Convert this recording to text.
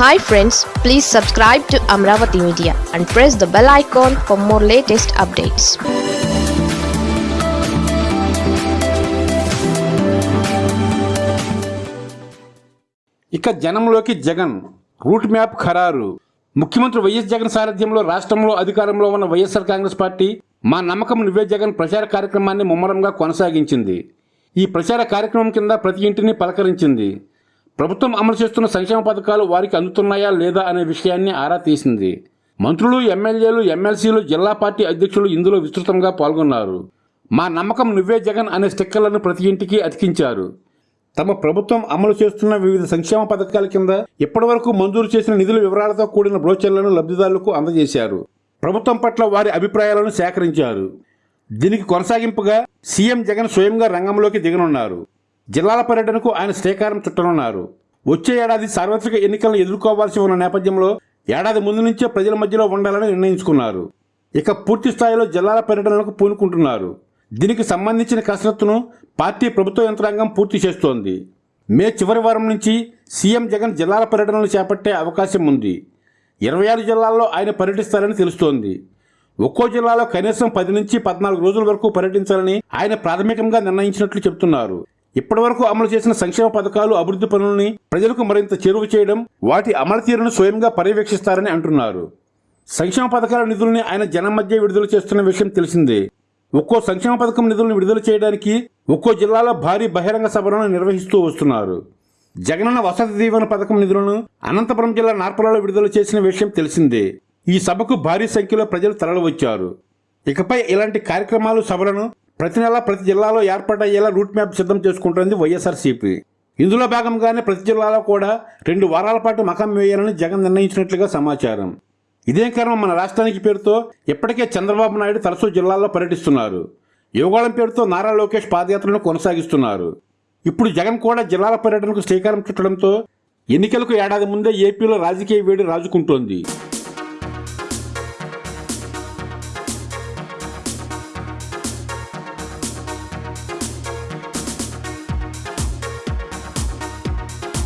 Hi friends please subscribe to Amaravati media and press the bell icon for more latest updates ఇక జనంలోకి Jagan route map ఖరారు. ముఖ్యమంత్రి YS Jagan సారథ్యంలో రాష్ట్రంలో అధికారంలో ఉన్న వైఎస్ఆర్ కాంగ్రెస్ పార్టీ మా నమ్మకం నువ్వే జగన్ ప్రచార కార్యక్రమాన్ని ముమ్మరంగా కొనసాగించింది. ఈ ప్రచార కార్యక్రమం కింద ప్రతి ఇంటిని పలకరించింది. ప్రభుత్వం అమలు చేస్తున్న సంక్షేమ పథకాలు వారికి అందుతున్నాయా లేదా అనే విషయాన్ని ఆరా తీసింది. మంత్రులు ఎమ్మెల్యేలు ఎమ్మెల్సీలు జిల్లా పార్టీ అధ్యక్షులు ఇందులో విస్తృతంగా పాల్గొన్నారు. మా నమ్మకం నువ్వే జగన్ అనే స్టిక్కర్లను ప్రతి ఇంటికి అతికించారు. తమ ప్రభుత్వం అమలు చేస్తున్న వివిధ సంక్షేమ పథకాల కింద ఇప్పటివరకు మంజూరు చేసిన నిధుల వివరాలతో కూడిన బ్రోచర్లను లబ్ధిదారులకు అందజేశారు. ప్రభుత్వం పట్ల వారి అభిప్రాయాలను సేకరించారు. దీనికి కొనసాగింపుగా సీఎం జగన్ స్వయంగా రంగంలోకి దిగనున్నారు. జిల్లాల పర్యటనకు ఆయన శ్రీకారం చుట్టనున్నారు. వచ్చే ఏడాది సార్వత్రిక ఎన్నికలను ఎదుర్కోవాల్సి ఉన్న నేపథ్యంలో ఏడాది ముందు నుంచే ప్రజల మధ్యలో ఉండాలని నిర్ణయించుకున్నారు. ఇక పూర్తి స్థాయిలో జిల్లాల పర్యటనలకు పూనుకుంటున్నారు. దీనికి సంబంధించిన కసరత్తును పార్టీ ప్రభుత్వ యంత్రాంగం పూర్తి చేస్తోంది. మే చివరి వారం నుంచి సీఎం జగన్ జిల్లాల పర్యటనలు చేపట్టే అవకాశం ఉంది. ఇరవై ఆరు జిల్లాల్లో ఆయన పర్యటిస్తారని తెలుస్తోంది. ఒక్కో జిల్లాలో కనీసం పది నుంచి పద్నాలుగు రోజుల వరకు పర్యటించాలని ఆయన ప్రాథమికంగా నిర్ణయించినట్లు చెబుతున్నారు. ఇప్పటివరకు అమలు చేసిన సంక్షేమ పథకాలు అభివృద్ధి పనుల్ని ప్రజలకు మరింత చేరువ చేయడం వాటి అమలు తీరును స్వయంగా పర్యవేక్షిస్తారని అంటున్నారు. సంక్షేమ పథకాల నిధుల్ని ఆయన జనం మధ్య విడుదల చేస్తున్న విషయం తెలిసిందే. ఒక్కో సంక్షేమ పథకం నిధులను విడుదల చేయడానికి ఒక్కో జిల్లాలో భారీ బహిరంగ సభలను నిర్వహిస్తూ వస్తున్నారు. జగనన్న వసతి దీవెన పథకం నిధులను అనంతపురం జిల్లా నార్పలలో విడుదల చేసిన విషయం తెలిసిందే. ఈ సభకు భారీ సంఖ్యలో ప్రజలు తరలివచ్చారు. ఇకపై ఇలాంటి కార్యక్రమాలు సభలను ప్రతి నెల ప్రతి జిల్లాలో ఏర్పాటయ్యేలా రూట్ మ్యాప్ సిద్ధం చేసుకుంటోంది వైఎస్ఆర్సీపీ. ఇందులో భాగంగానే ప్రతి జిల్లాలో కూడా రెండు వారాల పాటు మకం వేయాలని జగన్ నిర్ణయించినట్లుగా సమాచారం. ఇదే కారణం మన రాష్ట్రానికి పేరుతో ఇప్పటికే చంద్రబాబు నాయుడు తరచూ జిల్లాల్లో పర్యటిస్తున్నారు. యువగాళం పేరుతో నారా లోకేష్ పాదయాత్రను కొనసాగిస్తున్నారు. ఇప్పుడు జగన్ కూడా జిల్లాల పర్యటనకు శ్రీకారం చుట్టడంతో ఎన్నికలకు ఏడాది ముందే ఏపీలో రాజకీయ వేడి రాజుకుంటోంది.